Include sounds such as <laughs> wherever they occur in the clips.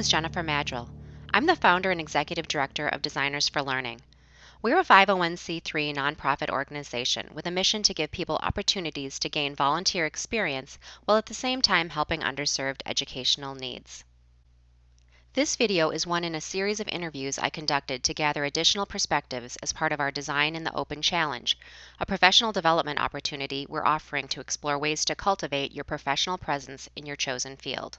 is Jennifer Maddrell. I'm the founder and executive director of Designers for Learning. We're a 501c3 nonprofit organization with a mission to give people opportunities to gain volunteer experience while at the same time helping underserved educational needs. This video is one in a series of interviews I conducted to gather additional perspectives as part of our Design in the Open Challenge, a professional development opportunity we're offering to explore ways to cultivate your professional presence in your chosen field.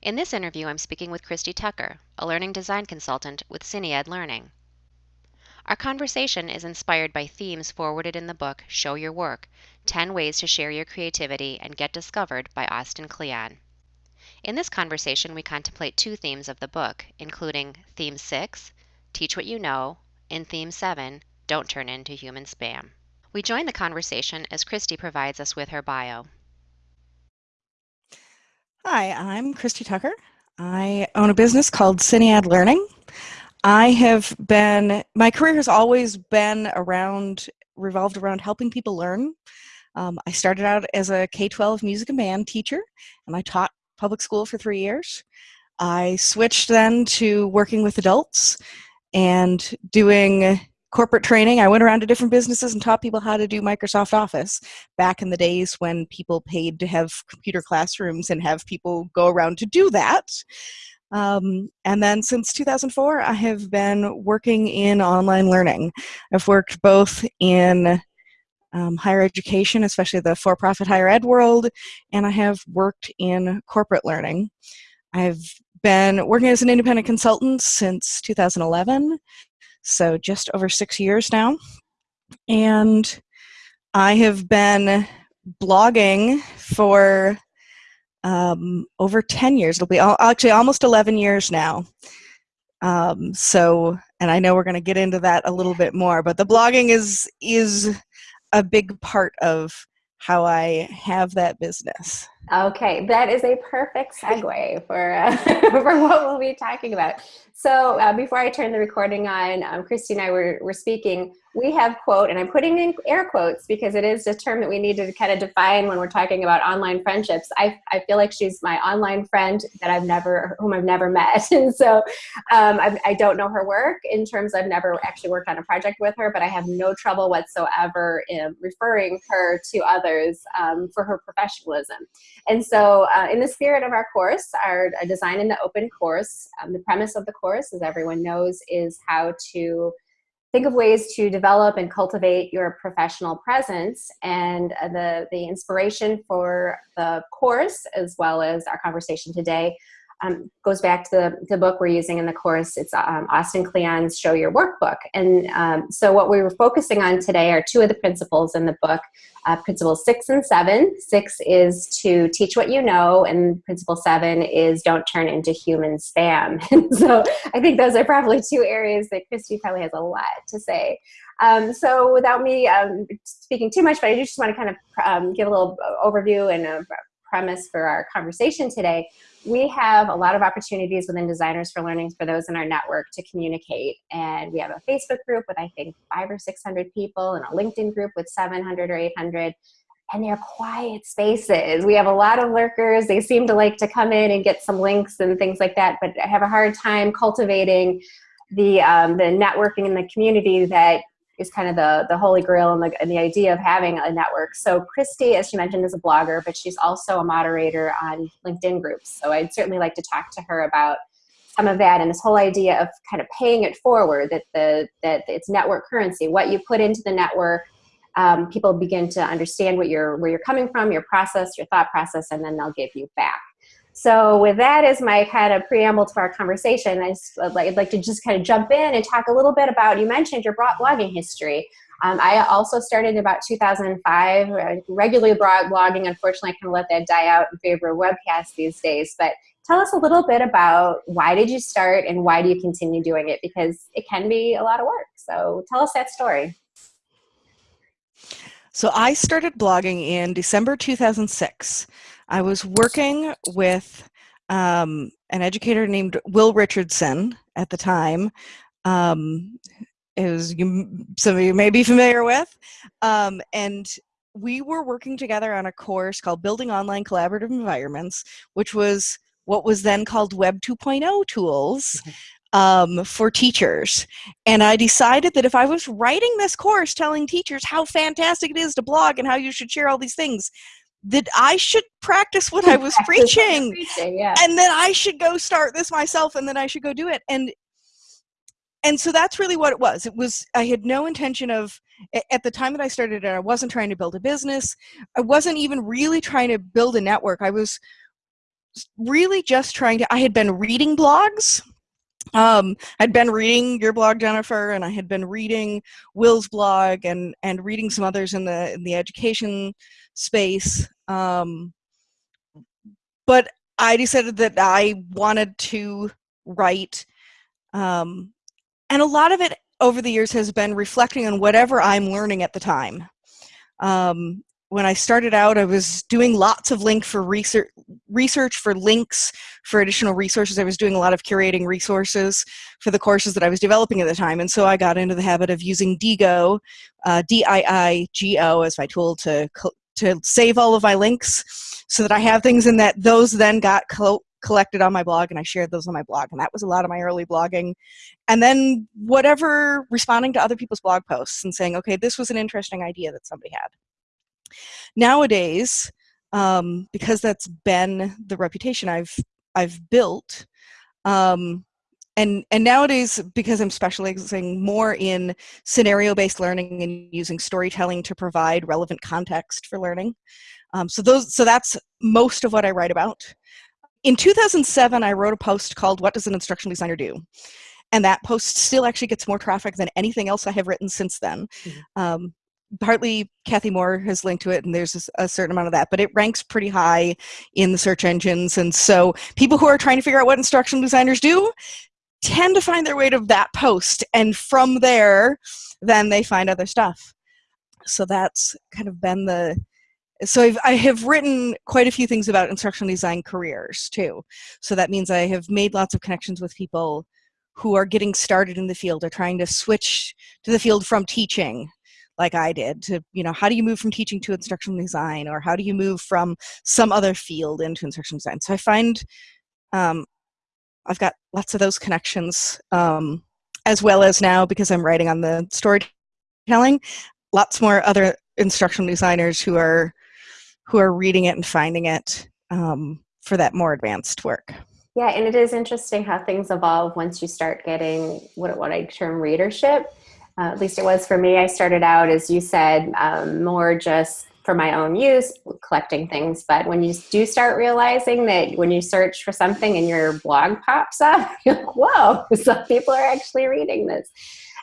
In this interview, I'm speaking with Christy Tucker, a learning design consultant with Syniad Learning. Our conversation is inspired by themes forwarded in the book Show Your Work 10 Ways to Share Your Creativity and Get Discovered by Austin Kleon. In this conversation, we contemplate two themes of the book, including Theme 6, Teach What You Know, and Theme 7, Don't Turn Into Human Spam. We join the conversation as Christy provides us with her bio. Hi, I'm Christy Tucker. I own a business called Syniad Learning. I have been, my career has always been around, revolved around helping people learn. Um, I started out as a K 12 music and band teacher, and I taught public school for three years. I switched then to working with adults and doing corporate training. I went around to different businesses and taught people how to do Microsoft Office back in the days when people paid to have computer classrooms and have people go around to do that. Um, and then since 2004, I have been working in online learning. I've worked both in um, higher education, especially the for-profit higher ed world, and I have worked in corporate learning. I've been working as an independent consultant since 2011, so just over six years now. And I have been blogging for um, over 10 years. It'll be actually almost 11 years now. Um, so, and I know we're going to get into that a little bit more, but the blogging is is a big part of how I have that business. Okay, that is a perfect segue for uh, <laughs> for what we'll be talking about. So uh, before I turn the recording on, um, Christy and I were, were speaking we have quote, and I'm putting in air quotes because it is a term that we need to kind of define when we're talking about online friendships. I, I feel like she's my online friend that I've never, whom I've never <laughs> met. And so um, I, I don't know her work in terms I've never actually worked on a project with her, but I have no trouble whatsoever in referring her to others um, for her professionalism. And so uh, in the spirit of our course, our Design in the Open course, um, the premise of the course, as everyone knows, is how to think of ways to develop and cultivate your professional presence. And uh, the, the inspiration for the course as well as our conversation today um, goes back to the, the book we're using in the course. It's um, Austin Kleon's Show Your Workbook. And um, so what we were focusing on today are two of the principles in the book, uh, principles six and seven. Six is to teach what you know, and principle seven is don't turn into human spam. <laughs> so I think those are probably two areas that Christy probably has a lot to say. Um, so without me um, speaking too much, but I do just want to kind of um, give a little overview and a premise for our conversation today we have a lot of opportunities within Designers for Learning for those in our network to communicate. And we have a Facebook group with, I think, five or 600 people and a LinkedIn group with 700 or 800. And they're quiet spaces. We have a lot of lurkers. They seem to like to come in and get some links and things like that, but I have a hard time cultivating the, um, the networking in the community that is kind of the, the holy grail and the, and the idea of having a network. So Christy, as she mentioned, is a blogger, but she's also a moderator on LinkedIn groups. So I'd certainly like to talk to her about some of that and this whole idea of kind of paying it forward, that, the, that it's network currency. What you put into the network, um, people begin to understand what you're, where you're coming from, your process, your thought process, and then they'll give you back. So with that as my kind of preamble to our conversation, I would like, like to just kind of jump in and talk a little bit about, you mentioned your blogging history. Um, I also started about 2005, uh, regularly blogging. Unfortunately, I kind of let that die out in favor of webcasts these days. But tell us a little bit about why did you start and why do you continue doing it? Because it can be a lot of work. So tell us that story. So I started blogging in December 2006. I was working with um, an educator named Will Richardson at the time. Um, is you, some of you may be familiar with, um, and we were working together on a course called Building Online Collaborative Environments, which was what was then called Web 2.0 tools um, for teachers. And I decided that if I was writing this course telling teachers how fantastic it is to blog and how you should share all these things, that I should practice what I <laughs> was preaching. preaching yeah. And then I should go start this myself and then I should go do it. And and so that's really what it was. It was I had no intention of at the time that I started it, I wasn't trying to build a business. I wasn't even really trying to build a network. I was really just trying to I had been reading blogs um, I'd been reading your blog, Jennifer, and I had been reading Will's blog and and reading some others in the in the education space. Um, but I decided that I wanted to write, um, and a lot of it over the years has been reflecting on whatever I'm learning at the time. Um, when I started out, I was doing lots of link for research, research for links for additional resources. I was doing a lot of curating resources for the courses that I was developing at the time. And so I got into the habit of using Diigo, uh, D-I-I-G-O as my tool to, to save all of my links so that I have things in that those then got collected on my blog and I shared those on my blog. And that was a lot of my early blogging. And then whatever, responding to other people's blog posts and saying, okay, this was an interesting idea that somebody had. Nowadays, um, because that's been the reputation I've I've built, um, and and nowadays because I'm specializing more in scenario-based learning and using storytelling to provide relevant context for learning. Um, so those so that's most of what I write about. In 2007, I wrote a post called "What Does an Instructional Designer Do?" and that post still actually gets more traffic than anything else I have written since then. Mm -hmm. um, partly Cathy Moore has linked to it and there's a, a, certain amount of that, but it ranks pretty high in the search engines. And so people who are trying to figure out what instructional designers do tend to find their way to that post. And from there, then they find other stuff. So that's kind of been the, so I've, I have written quite a few things about instructional design careers too. So that means I have made lots of connections with people who are getting started in the field or trying to switch to the field from teaching like I did to, you know, how do you move from teaching to instructional design or how do you move from some other field into instructional design? So I find um, I've got lots of those connections um, as well as now because I'm writing on the storytelling, lots more other instructional designers who are who are reading it and finding it um, for that more advanced work. Yeah, and it is interesting how things evolve once you start getting what, what I term readership uh, at least it was for me. I started out, as you said, um, more just for my own use, collecting things. But when you do start realizing that when you search for something and your blog pops up, <laughs> you're like, whoa, <laughs> some people are actually reading this.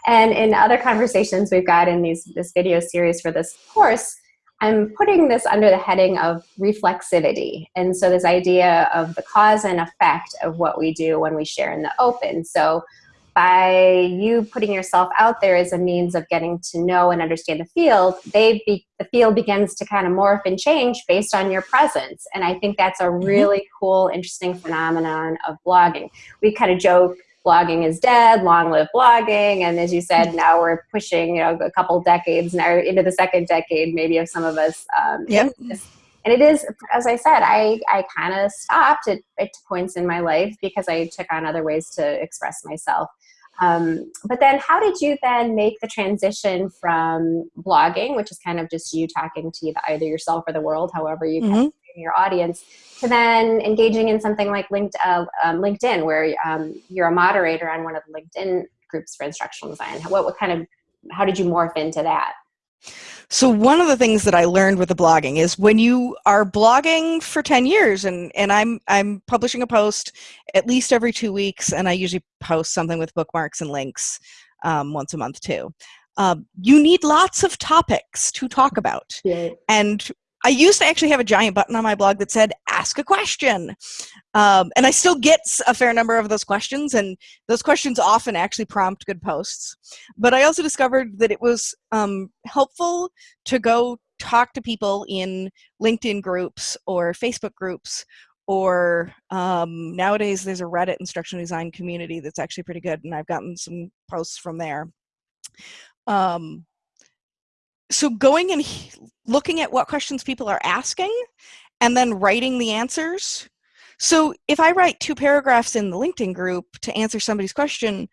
And in other conversations we've got in these this video series for this course, I'm putting this under the heading of reflexivity. And so this idea of the cause and effect of what we do when we share in the open. So by you putting yourself out there as a means of getting to know and understand the field, they be, the field begins to kind of morph and change based on your presence. And I think that's a mm-hmm. really cool, interesting phenomenon of blogging. We kind of joke blogging is dead, long live blogging. And as you said, mm-hmm. now we're pushing, you know, a couple decades now into the second decade, maybe of some of us. Um, yep. And it is, as I said, I, I kind of stopped at, at points in my life because I took on other ways to express myself. Um, but then how did you then make the transition from blogging, which is kind of just you talking to either yourself or the world, however you mm -hmm. your audience, to then engaging in something like linked, uh, um, LinkedIn, where um, you're a moderator on one of the LinkedIn groups for instructional design. What, what kind of, how did you morph into that? So one of the things that I learned with the blogging is when you are blogging for 10 years and, and I'm, I'm publishing a post at least every two weeks and I usually post something with bookmarks and links um, once a month too. Um, you need lots of topics to talk about. Yeah. And I used to actually have a giant button on my blog that said, ask a question. Um, and I still get a fair number of those questions, and those questions often actually prompt good posts. But I also discovered that it was um, helpful to go talk to people in LinkedIn groups or Facebook groups or um, nowadays there's a Reddit instructional design community that's actually pretty good, and I've gotten some posts from there. Um, so going and looking at what questions people are asking and then writing the answers So if I write two paragraphs in the LinkedIn group to answer somebody's question,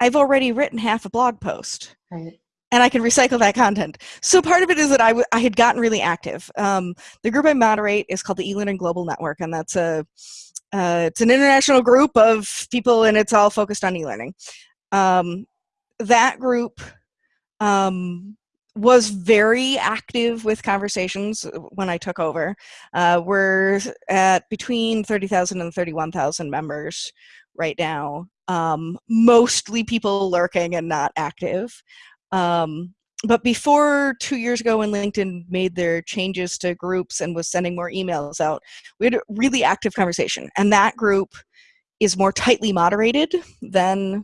I've already written half a blog post. Right. And I can recycle that content. So part of it is that I, w- I had gotten really active. Um, the group I moderate is called the eLearning Global Network, and that's a uh, it's an international group of people, and it's all focused on e-learning. Um, that group um, was very active with conversations when I took over. Uh, we're at between 30,000 and 31,000 members right now. Um, mostly people lurking and not active. Um, but before two years ago when linkedin made their changes to groups and was sending more emails out we had a really active conversation and that group is more tightly moderated than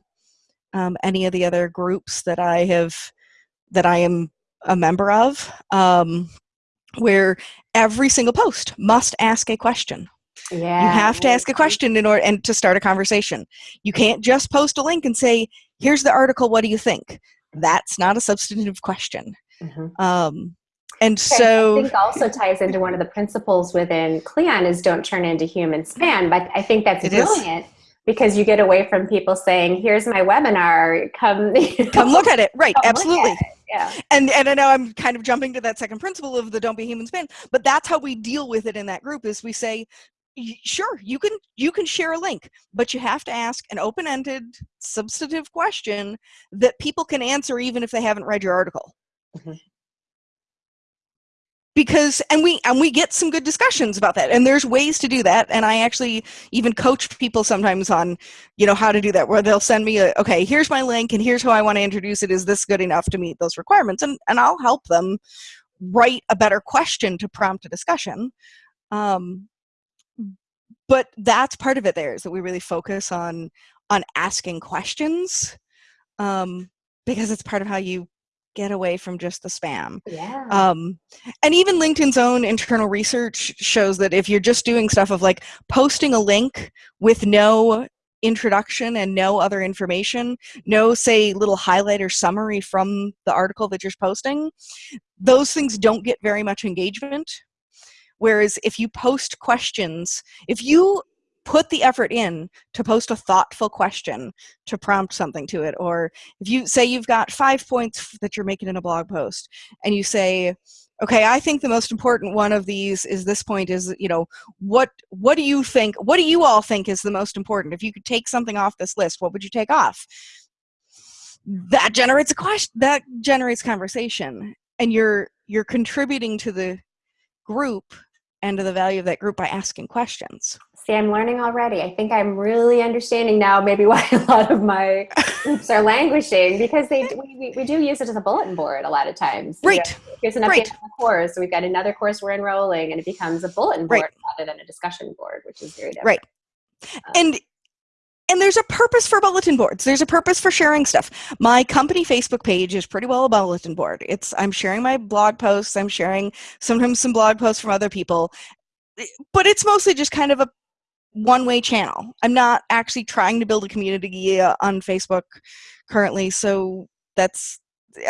um, any of the other groups that i have that i am a member of um, where every single post must ask a question Yeah. you have to ask a question in order and to start a conversation you can't just post a link and say here's the article what do you think that's not a substantive question Mhm. um, and so I think also ties into one of the principles within Kleon is don't turn into human spam. But I think that's It is. Brilliant because you get away from people saying, "Here's my webinar. Come, <laughs> come look at it right come absolutely it." Yeah. and and i know i'm kind of jumping to that second principle of the don't be human spin but that's how we deal with it in that group is we say sure you can you can share a link but you have to ask an open-ended substantive question that people can answer even if they haven't read your article Mhm. Because and we and we get some good discussions about that and there's ways to do that and i actually even coach people sometimes on you know how to do that where they'll send me a okay here's my link and here's how i want to introduce it is this good enough to meet those requirements and and i'll help them write a better question to prompt a discussion um, but that's part of it there is that we really focus on on asking questions um, because it's part of how you get away from just the spam Yeah. um, and even linkedin's own internal research shows that if you're just doing stuff of like posting a link with no introduction and no other information no say little highlight or summary from the article that you're posting those things don't get very much engagement whereas if you post questions if you put the effort in to post a thoughtful question to prompt something to it or if you say you've got five points that you're making in a blog post and you say okay i think the most important one of these is this point is you know what what do you think what do you all think is the most important? If you could take something off this list what would you take off? That generates a question that generates conversation and you're you're contributing to the group and to the value of that group by asking questions See, I'm learning already. I think I'm really understanding now maybe <laughs> why a lot of my groups are languishing because they we, we, we do use it as a bulletin board a lot of times. You know, right here's an update Right. on the course. So we've got another course we're enrolling, and it becomes a bulletin board Right. rather than a discussion board, which is very different. Right. and and there's a purpose for bulletin boards there's a purpose for sharing stuff my company facebook page is pretty well a bulletin board it's i'm sharing my blog posts i'm sharing sometimes some blog posts from other people but it's mostly just kind of a one way channel i'm not actually trying to build a community uh, on facebook currently so that's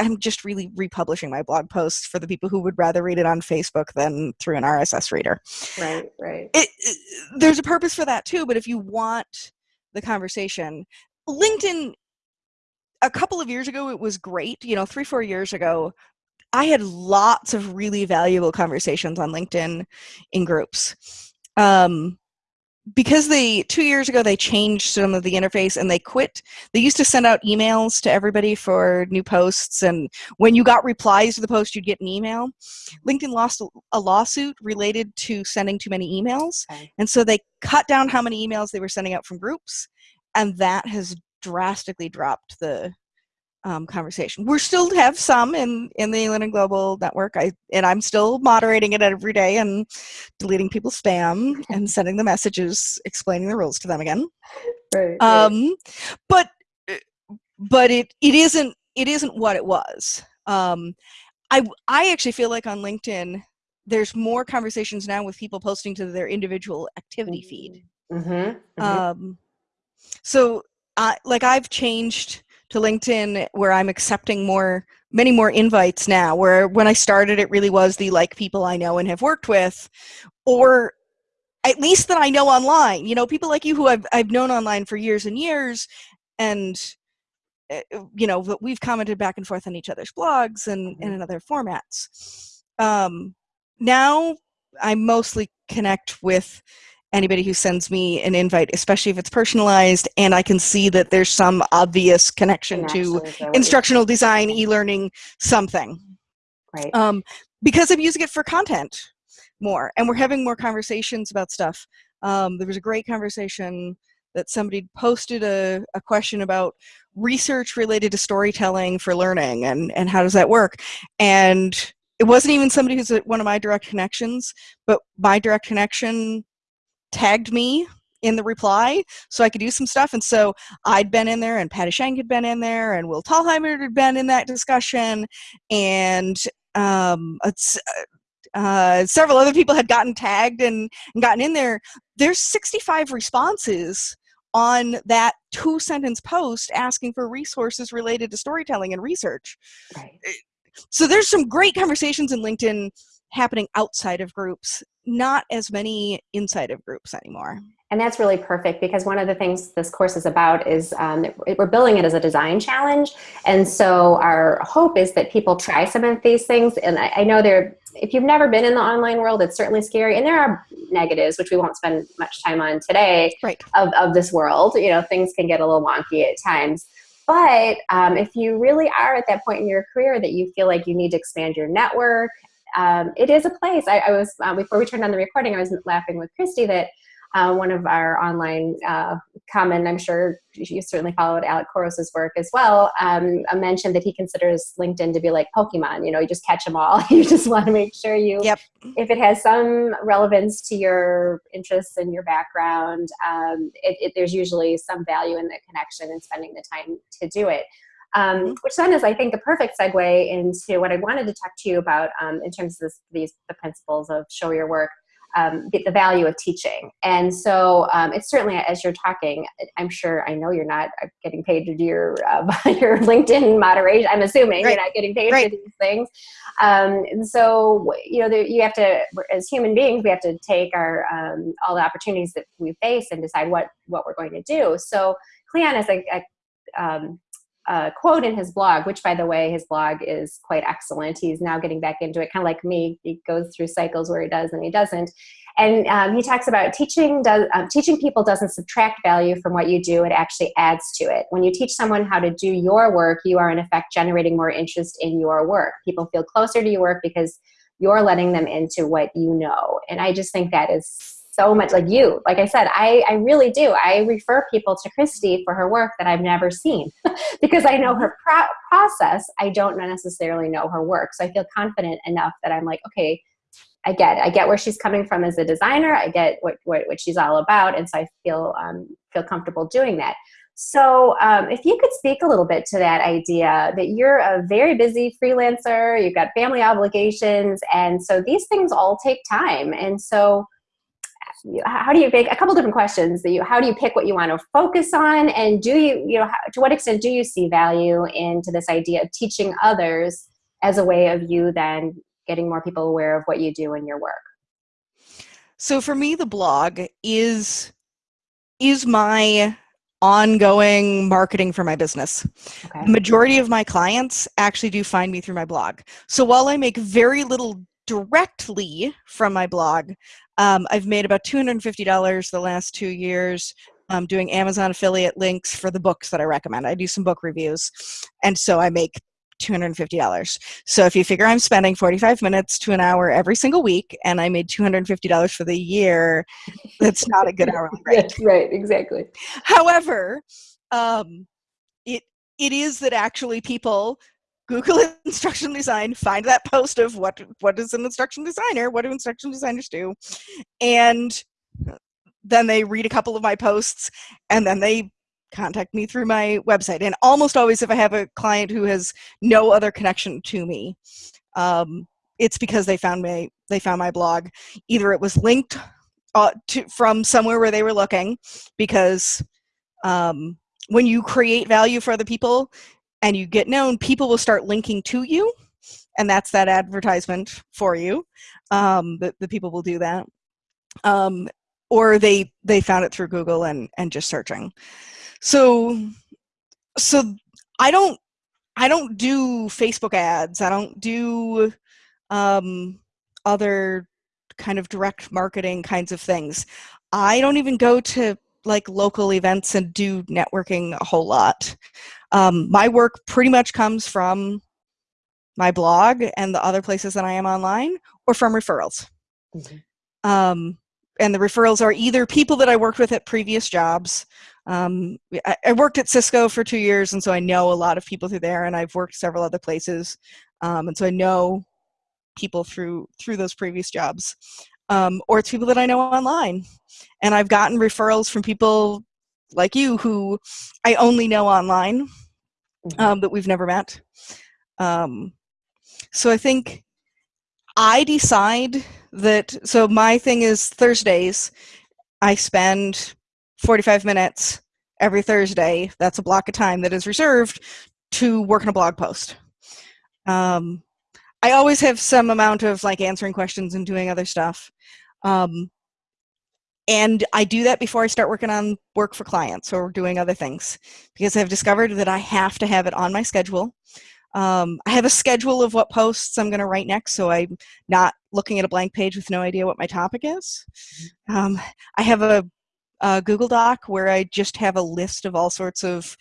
i'm just really republishing my blog posts for the people who would rather read it on facebook than through an rss reader Right. Right. it, it- there's a purpose for that too but if you want the conversation linkedin a couple of years ago it was great you know three four years ago i had lots of really valuable conversations on linkedin in groups um, because they two years ago they changed some of the interface and they quit they used to send out emails to everybody for new posts and when you got replies to the post you'd get an email linkedin lost a- lawsuit related to sending too many emails Okay. and so they cut down how many emails they were sending out from groups and that has drastically dropped the um, conversation. We still have some in in the eLearning Global Network. I and I'm still moderating it every day and deleting people's spam and <laughs> sending the messages explaining the rules to them again. Right. right. Um, but but it it isn't it isn't what it was. Um, I I actually feel like on LinkedIn there's more conversations now with people posting to their individual activity feed. Mm-hmm. Um, so, I like I've changed to LinkedIn where I'm accepting more, many more invites now. Where when I started, it really was the like people I know and have worked with, or at least that I know online. You know, people like you who I've I've known online for years and years, and uh, you know we've commented back and forth on each other's blogs and, Mhm. and in other formats. Um, now I mostly connect with anybody who sends me an invite, especially if it's personalized, and I can see that there's some obvious connection to Connections or what you- instructional design, e-learning, something Right. um, because I'm using it for content more, and we're having more conversations about stuff. Um, there was a great conversation that somebody posted a, a question about research related to storytelling for learning and, and how does that work and it wasn't even somebody who's one of my direct connections but my direct connection tagged me in the reply so I could do some stuff. And so I'd been in there, and Patti Shank had been in there, and Will Thalheimer had been in that discussion, and um, it's, uh, several other people had gotten tagged and, and gotten in there. There's 65 responses on that two sentence post asking for resources related to storytelling and research. Right. So there's some great conversations in LinkedIn happening outside of groups, not as many inside of groups anymore. And that's really perfect because one of the things this course is about is um, we're building it as a design challenge. And so our hope is that people try some of these things. And I, I know there, if you've never been in the online world, it's certainly scary. And there are negatives, which we won't spend much time on today, Right. of, of this world. You know, things can get a little wonky at times. But um, if you really are at that point in your career that you feel like you need to expand your network, um, it is a place. I, I was, uh, before we turned on the recording, I was laughing with Christy that uh, one of our online uh, common, I'm sure you certainly followed Alec Couros's work as well, um, mentioned that he considers LinkedIn to be like Pokemon. You know, you just catch them all. <laughs> you just want to make sure you, Yep. if it has some relevance to your interests and your background, um, it, it, there's usually some value in the connection and spending the time to do it. Um, which then is, I think, a perfect segue into what I wanted to talk to you about um, in terms of this, these the principles of show your work um, the, the, value of teaching. And so um, it's certainly as you're talking, I'm sure I know you're not getting paid to do your uh, <laughs> your LinkedIn moderation. I'm assuming right. you're not getting paid right. for these things. Um, and so you know there, you have to, as human beings, we have to take our um, all the opportunities that we face and decide what what we're going to do. So Kleon is a, a um, uh, quote in his blog, which by the way, his blog is quite excellent. He's now getting back into it, kind of like me. He goes through cycles where he does and he doesn't. And um, he talks about teaching does um, teaching people doesn't subtract value from what you do; it actually adds to it. When you teach someone how to do your work, you are in effect generating more interest in your work. People feel closer to your work because you're letting them into what you know. And I just think that is so much like you like i said i i really do. I refer people to christy for her work that i've never seen. <laughs> Because i know her pro- process i don't necessarily know her work. So i feel confident enough that i'm like okay i get it. i get where she's coming from as a designer. I get what what, what she's all about. And so i feel um, feel comfortable doing that. So um, if you could speak a little bit to that idea that you're a very busy freelancer you've got family obligations and so these things all take time. And so how do you pick a couple different questions that you how do you pick what you want to focus on? And do you you know how, to what extent do you see value into this idea of teaching others as a way of you then getting more people aware of what you do in your work? So for me the blog is is my ongoing marketing for my business. Okay. the majority of my clients actually do find me through my blog. So while i make very little directly from my blog um, I've made about $250 the last two years um, doing Amazon affiliate links for the books that I recommend. I do some book reviews, and so I make $250. So if you figure I'm spending 45 minutes to an hour every single week, and I made $250 for the year, that's not a good hourly <laughs> rate. yes, right, exactly. However, um, it it is that actually people Google <laughs> instructional design, find that post of what what is an instructional designer, what do instructional designers do, and then they read a couple of my posts, and then they contact me through my website. And almost always, if I have a client who has no other connection to me, um, it's because they found me they found my blog. Either it was linked uh, to from somewhere where they were looking, because um, when you create value for other people and you get known, people will start linking to you, and that's that advertisement for you. Um, the, the people will do that. Um, or they they found it through Google and and just searching. So so I don't I don't do Facebook ads. I don't do um, other kind of direct marketing kinds of things. I don't even go to like local events and do networking a whole lot. Um, my work pretty much comes from my blog and the other places that I am online or from referrals. Mm-hmm. Um, and the referrals are either people that I worked with at previous jobs. Um, I, I, worked at Cisco for two years, and so I know a lot of people through there, and I've worked several other places, um, and so I know people through through those previous jobs, um, or it's people that I know online, and I've gotten referrals from people like you who I only know online mm-hmm. um, that we've never met. Um, so I think I decide that. So my thing is Thursdays. I spend 45 minutes every Thursday. That's a block of time that is reserved to work on a blog post. Um, I always have some amount of like answering questions and doing other stuff. Um, and I do that before I start working on work for clients or doing other things because I've discovered that I have to have it on my schedule. Um, I have a schedule of what posts I'm going to write next, so I'm not looking at a blank page with no idea what my topic is. Mm-hmm. Um, I have a, a, Google Doc where I just have a list of all sorts of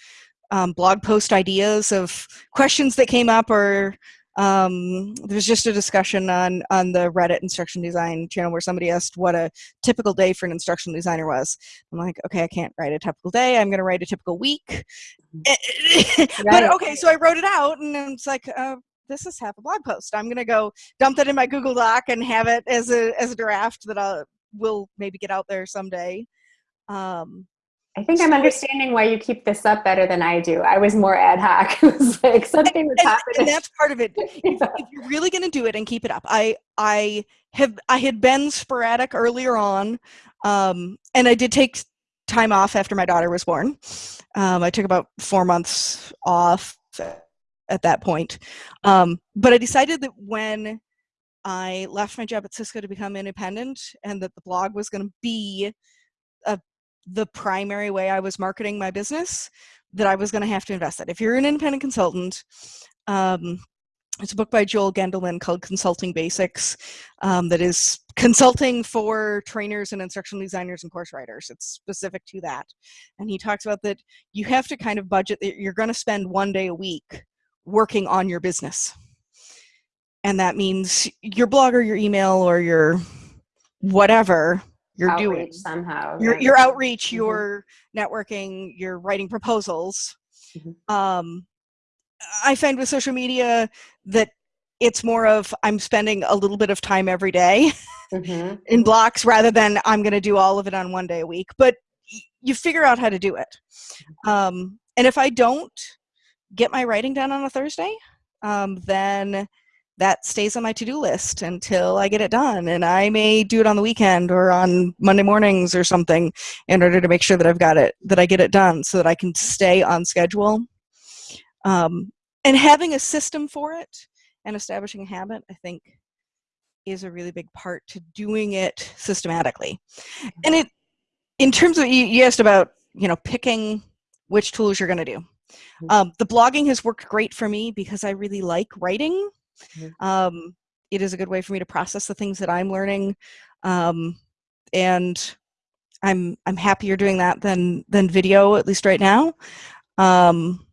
um, blog post ideas of questions that came up or um, there's just a discussion on on the Reddit instruction design channel where somebody asked what a typical day for an instructional designer was. I'm like, okay, I can't write a typical day. I'm going to write a typical week. Mm-hmm. <laughs> but okay, so I wrote it out, and it's like. Uh, this is half a blog post. I'm gonna go dump that in my Google Doc and have it as a as a draft that I will maybe get out there someday. Um, I think I'm understanding why you keep this up better than I do. I was more ad hoc. <laughs> it was like something was happening. And that's part of it. <laughs> yeah. if, you're really going to do it and keep it up, I I have I had been sporadic earlier on, um, and I did take time off after my daughter was born. Um, I took about four months off at that point, um, but I decided that when I left my job at Cisco to become independent, and that the blog was going to be a the primary way I was marketing my business that I was going to have to invest in. If you're an independent consultant, um, it's a book by Joel Gendelman called Consulting Basics um, that is consulting for trainers and instructional designers and course writers. It's specific to that. And he talks about that you have to kind of budget that you're going to spend one day a week working on your business. And that means your blog or your email or your whatever you're outreach doing somehow your, your outreach mm-hmm. your networking your writing proposals mm-hmm. um, i find with social media that it's more of i'm spending a little bit of time every day mm-hmm. <laughs> in blocks rather than i'm going to do all of it on one day a week but you figure out how to do it mm-hmm. um, and if i don't get my writing done on a thursday um, then that stays on my to-do list until I get it done. And I may do it on the weekend or on Monday mornings or something in order to make sure that I've got it, that I get it done so that I can stay on schedule. Um, and having a system for it and establishing a habit, I think, is a really big part to doing it systematically. And it, in terms of, you, you asked about, you know, picking which tools you're going to do. Mm-hmm. Um, the blogging has worked great for me because I really like writing Mm-hmm. Um, it is a good way for me to process the things that I'm learning, um, and I'm I'm happier doing that than than video at least right now. Um,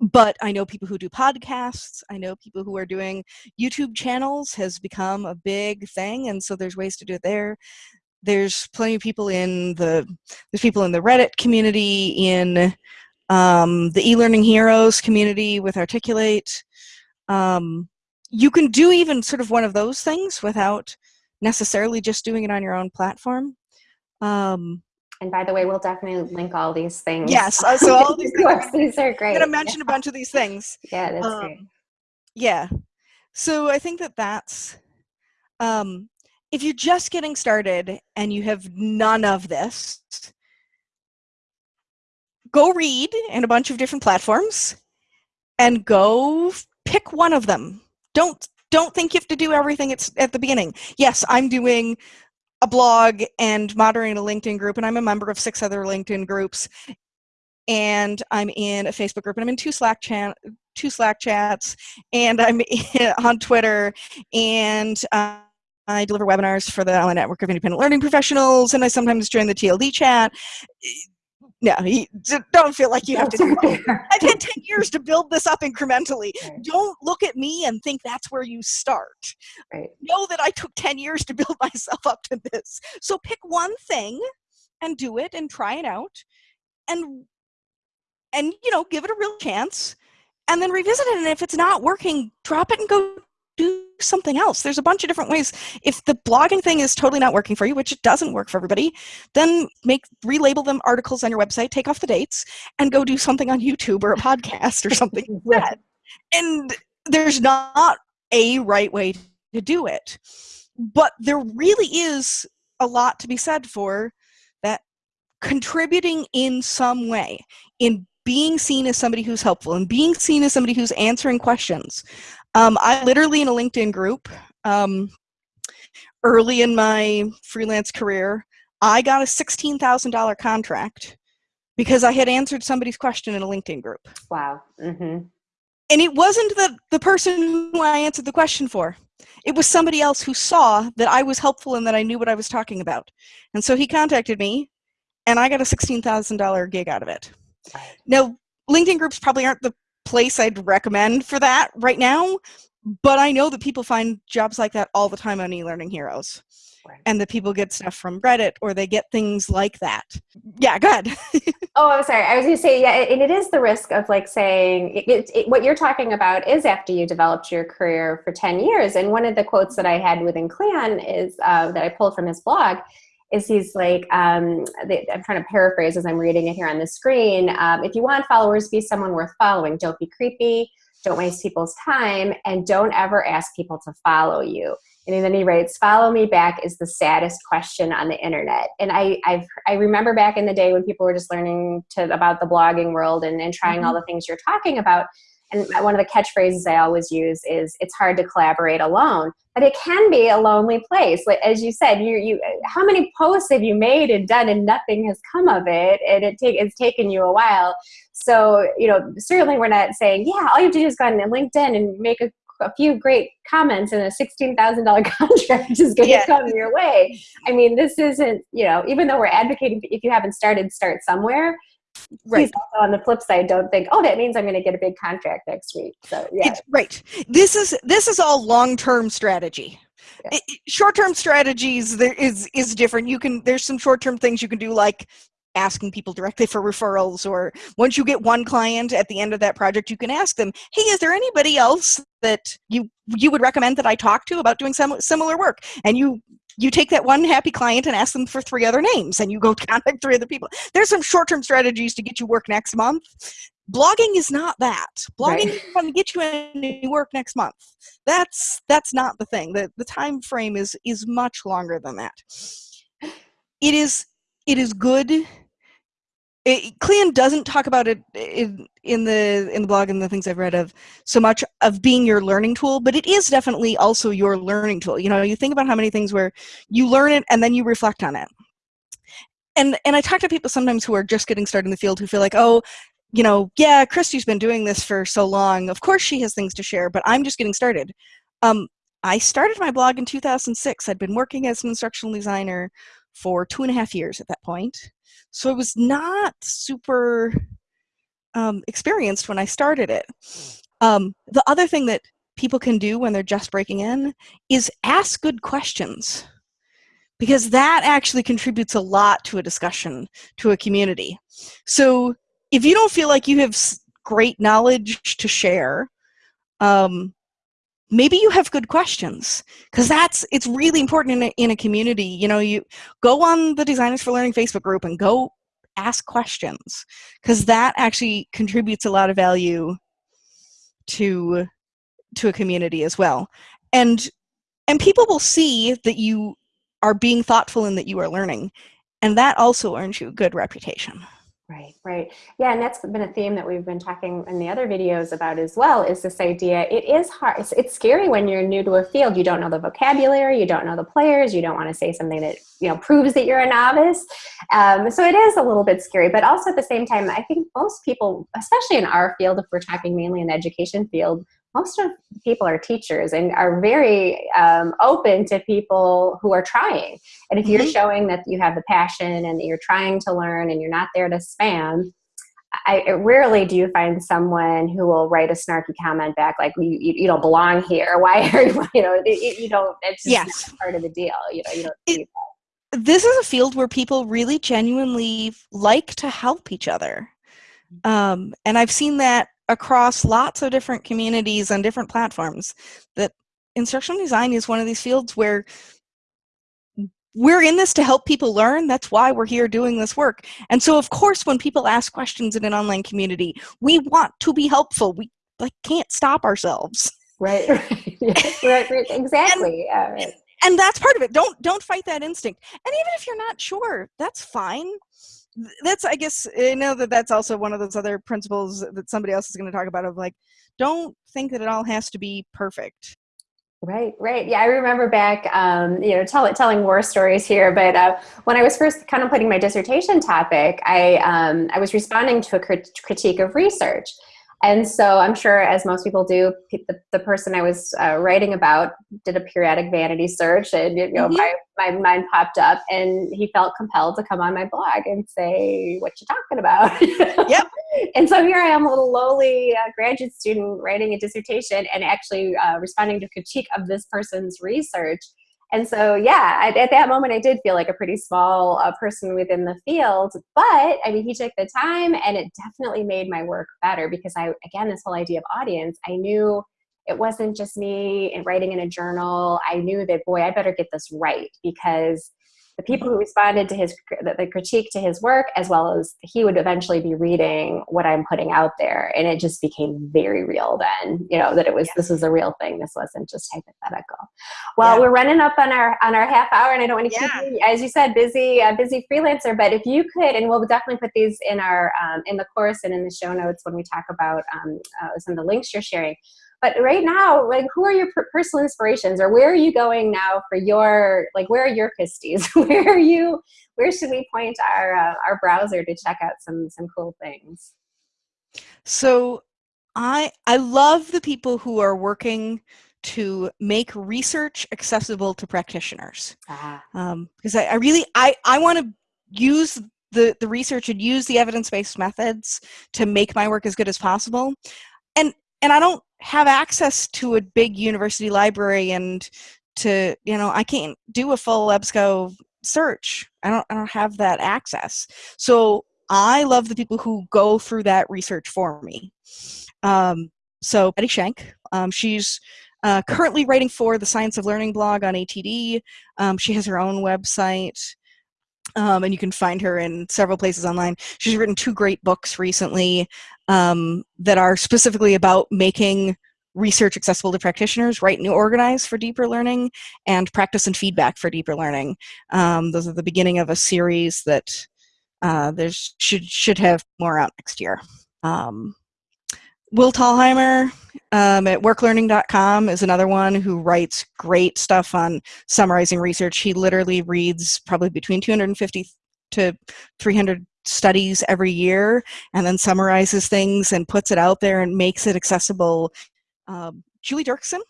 but I know people who do podcasts. I know people who are doing YouTube channels has become a big thing, and so there's ways to do it there. There's plenty of people in the there's people in the Reddit community, in um, the e-learning heroes community with Articulate. Um, you can do even sort of one of those things without necessarily just doing it on your own platform. Um, and by the way, we'll definitely link all these things. Yes, uh, so all <laughs> these things. these are great. I'm going to mention yeah. a bunch of these things. <laughs> Yeah, that's um, great. Yeah, so I think that that's um, if you're just getting started and you have none of this, go read in a bunch of different platforms and go pick one of them don't don't think you have to do everything it's at the beginning yes i'm doing a blog and moderating a LinkedIn group, and I'm a member of six other LinkedIn groups. And I'm in a Facebook group, and I'm in two Slack chat, two Slack chats, and I'm <laughs> on Twitter, and uh, I deliver webinars for the Network of Independent Learning Professionals, and I sometimes join the TLD chat. No, don't feel like you have to do <laughs> I've had 10 years to build this up incrementally. Right. Don't look at me and think that's where you start. Right. Know that I took 10 years to build <laughs> myself up to this. So pick one thing and do it and try it out and and you know, give it a real chance and then revisit it and if it's not working, drop it and go do something else. There's a bunch of different ways. If the blogging thing is totally not working for you, which it doesn't work for everybody, then make relabel them articles on your website, take off the dates, and go do something on YouTube or a podcast or something <laughs> like that. And there's not a right way to do it. But there really is a lot to be said for that contributing in some way, in being seen as somebody who's helpful and being seen as somebody who's answering questions. Um, I literally in a LinkedIn group um, early in my freelance career, I got a $16,000 contract because I had answered somebody's question in a LinkedIn group. Wow. Mm-hmm. And it wasn't the, the person who I answered the question for. It was somebody else who saw that I was helpful and that I knew what I was talking about. And so he contacted me and I got a $16,000 gig out of it. Now, LinkedIn groups probably aren't the place I'd recommend for that right now, but I know that people find jobs like that all the time on eLearning Heroes. Right. And that people get stuff from Reddit or they get things like that. Yeah, go ahead. <laughs> oh, I'm sorry. I was going to say, yeah, and it is the risk of like saying it, it, it, what you're talking about is after you developed your career for 10 years. And one of the quotes that I had within Kleon is uh, that I pulled from his blog is he's like, um, they, I'm trying to paraphrase as I'm reading it here on the screen. Um, if you want followers, be someone worth following. Don't be creepy. Don't waste people's time. And don't ever ask people to follow you. And then he writes, follow me back is the saddest question on the internet. And I, I've, I remember back in the day when people were just learning to, about the blogging world and, and trying mm -hmm. all the things you're talking about and one of the catchphrases I always use is it's hard to collaborate alone, but it can be a lonely place. Like, as you said, you, you, how many posts have you made and done and nothing has come of it and it take, it's taken you a while. So, you know, certainly we're not saying, yeah, all you have to do is go on LinkedIn and make a, a few great comments and a $16,000 <laughs> contract is going to yeah. come your way. I mean, this isn't, you know, even though we're advocating, if you haven't started, start somewhere right. on the flip side don't think oh that means i'm going to get a big contract next week. So yeah. It's, right. This is this is all long-term strategy. Yeah. short-term strategies there is is different. You can there's some short-term things you can do like asking people directly for referrals or once you get one client at the end of that project you can ask them hey is there anybody else that you you would recommend that i talk to about doing some similar work? And you you take that one happy client and ask them for three other names and you go <laughs> contact three other people. There's some short-term strategies to get you work next month. Blogging is not that. Blogging right. is going to get you any work next month. That's that's not the thing. The the time frame is is much longer than that. It is it is good it, Kleon doesn't talk about it in, in the in the blog and the things I've read of so much of being your learning tool, but it is definitely also your learning tool. You know, you think about how many things where you learn it and then you reflect on it. And and I talk to people sometimes who are just getting started in the field who feel like, oh, you know, yeah, Christy's been doing this for so long. Of course she has things to share, but I'm just getting started. Um, I started my blog in 2006. I'd been working as an instructional designer for two and a half years at that point. So I was not super um, experienced when I started it. Um, the other thing that people can do when they're just breaking in is ask good questions because that actually contributes a lot to a discussion, to a community. So if you don't feel like you have great knowledge to share, um, maybe you have good questions because that's it's really important in a, in a community you know you go on the designers for learning facebook group and go ask questions because that actually contributes a lot of value to to a community as well. And and people will see that you are being thoughtful and that you are learning and that also earns you a good reputation Right, right. Yeah, and that's been a theme that we've been talking in the other videos about as well, is this idea, it is hard, it's, it's scary when you're new to a field, you don't know the vocabulary, you don't know the players, you don't want to say something that, you know, proves that you're a novice. Um, so it is a little bit scary, but also at the same time, I think most people, especially in our field, if we're talking mainly in the education field, most of the people are teachers and are very um, open to people who are trying. And if mm -hmm. you're mm-hmm. showing that you have the passion and that you're trying to learn and you're not there to spam, I, rarely do you find someone who will write a snarky comment back like you, you, you don't belong here. <laughs> Why are you, you know, you, you don't, it's just yes. part of the deal. You know, you don't it, This is a field where people really genuinely like to help each other. Mm-hmm. Um, and I've seen that across lots of different communities and different platforms that instructional design is one of these fields where we're in this to help people learn. That's why we're here doing this work. And so, of course, when people ask questions in an online community, we want to be helpful. We like can't stop ourselves. Right, <laughs> right, right, right. exactly. and, right. and that's part of it. Don't don't fight that instinct. And even if you're not sure, that's fine that's i guess i know that that's also one of those other principles that somebody else is going to talk about of like don't think that it all has to be perfect Right, right. Yeah, I remember back, um, you know, tell, telling war stories here. But uh, when I was first contemplating my dissertation topic, I um, I was responding to a crit critique of research, and so I'm sure, as most people do, the, the person I was uh, writing about did a periodic vanity search, and you know, mm -hmm. my, my mind popped up, and he felt compelled to come on my blog and say, "What you talking about?" <laughs> yep. and so here I am, a little lowly uh, graduate student writing a dissertation and actually uh, responding to critique of this person's research and so, yeah, at, at, that moment, I did feel like a pretty small uh, person within the field. But I mean, he took the time and it definitely made my work better because I, again, this whole idea of audience, I knew it wasn't just me writing in a journal. I knew that, boy, I better get this right because the people who responded to his the critique to his work as well as he would eventually be reading what i'm putting out there and it just became very real then you know that it was yeah. this was a real thing this wasn't just hypothetical well yeah. we're running up on our on our half hour and i don't want to yeah. keep you as you said busy uh, busy freelancer but if you could and we'll definitely put these in our um, in the course and in the show notes when we talk about um, uh, some of the links you're sharing but right now like who are your personal inspirations or where are you going now for your like where are your pisties? <laughs> Where are you where should we point our uh, our browser to check out some some cool things? So i i love the people who are working to make research accessible to practitioners. Ah. um, because I, I really i i want to use the the research and use the evidence-based methods to make my work as good as possible. And and I don't have access to a big university library and to you know I can't do a full EBSCO search. I don't I don't have that access. So I love the people who go through that research for me. Um, so Patti Shank, um, she's uh, currently writing for the Science of Learning blog on ATD. Um, she has her own website. Um, and you can find her in several places online. She's written two great books recently um, that are specifically about making research accessible to practitioners, Write and Organize for deeper learning, and Practice and Feedback for deeper learning. Um, those are the beginning of a series that uh, there's should should have more out next year. Um, Will Thalheimer um, at worklearning.com is another one who writes great stuff on summarizing research. He literally reads probably between 250 to 300 studies every year and then summarizes things and puts it out there and makes it accessible. Um, Julie Dirksen,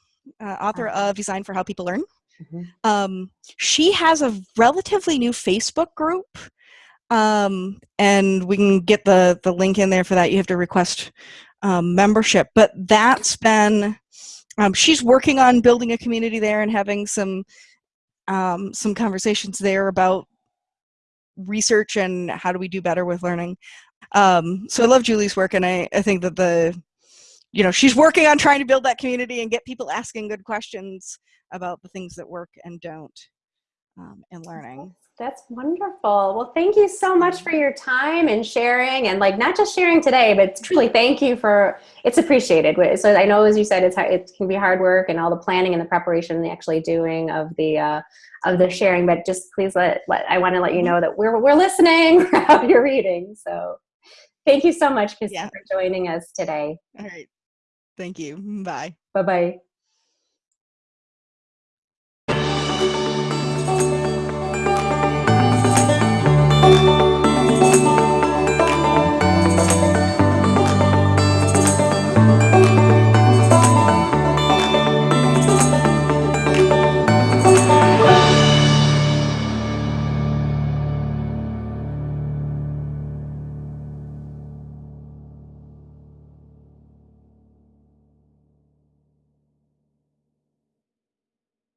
uh, author uh-huh. of Design for How People Learn. Mm-hmm. Um, she has a relatively new Facebook group um, and we can get the, the link in there for that. You have to request um, membership, but that's been, um, she's working on building a community there and having some, um, some conversations there about research and how do we do better with learning. Um, so I love Julie's work and I, I think that the, you know, she's working on trying to build that community and get people asking good questions about the things that work and don't um, in learning. That's wonderful. Well, thank you so much for your time and sharing and like not just sharing today, but truly thank you for, it's appreciated. So I know, as you said, it's, it can be hard work and all the planning and the preparation and the actually doing of the, uh, of the sharing, but just please let, let I want to let you know that we're, we're listening, <laughs> you're reading. So Thank you so much, Yeah. for joining us today. All right. Thank you. Bye. Bye bye.